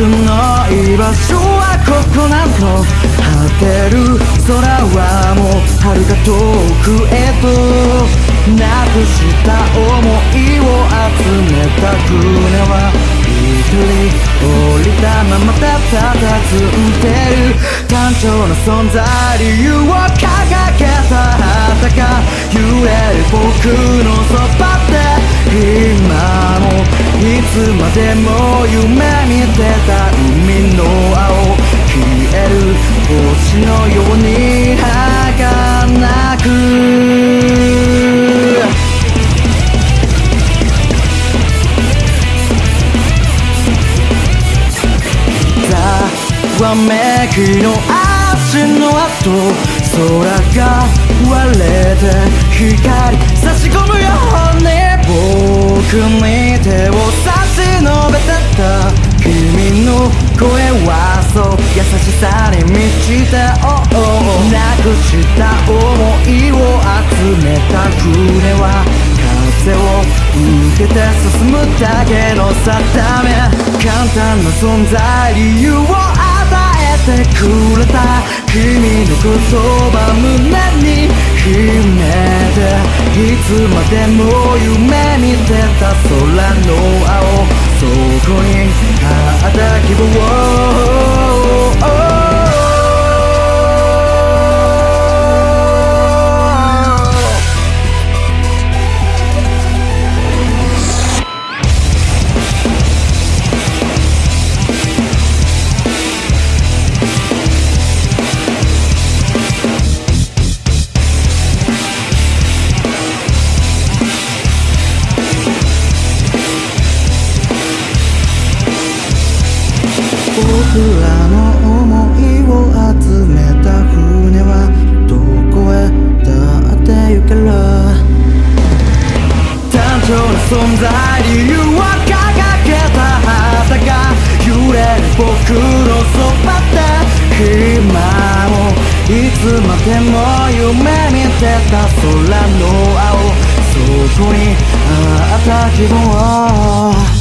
僕の居場所はここなの果てる空はもう遥か遠くへとなくした想いを集めた船は一人降りたままたたたずんでる単調な存在理由を掲げた旗が揺れる僕のそばで。今もいつまでも夢見てた海の青消える星のように儚く。ざわめきの足の跡空が割れて光差し込むように。僕に手を差し伸べてた君の声はそう優しさに満ちて oh, oh, oh なくした想いを集めた船は風を受けて進むだけの定め簡単な存在理由をてくれた君の言葉胸に秘めていつまでも夢見てた空の青そこにあった希望黒そばだ今もいつまでも夢見てた空の青そこにあった希望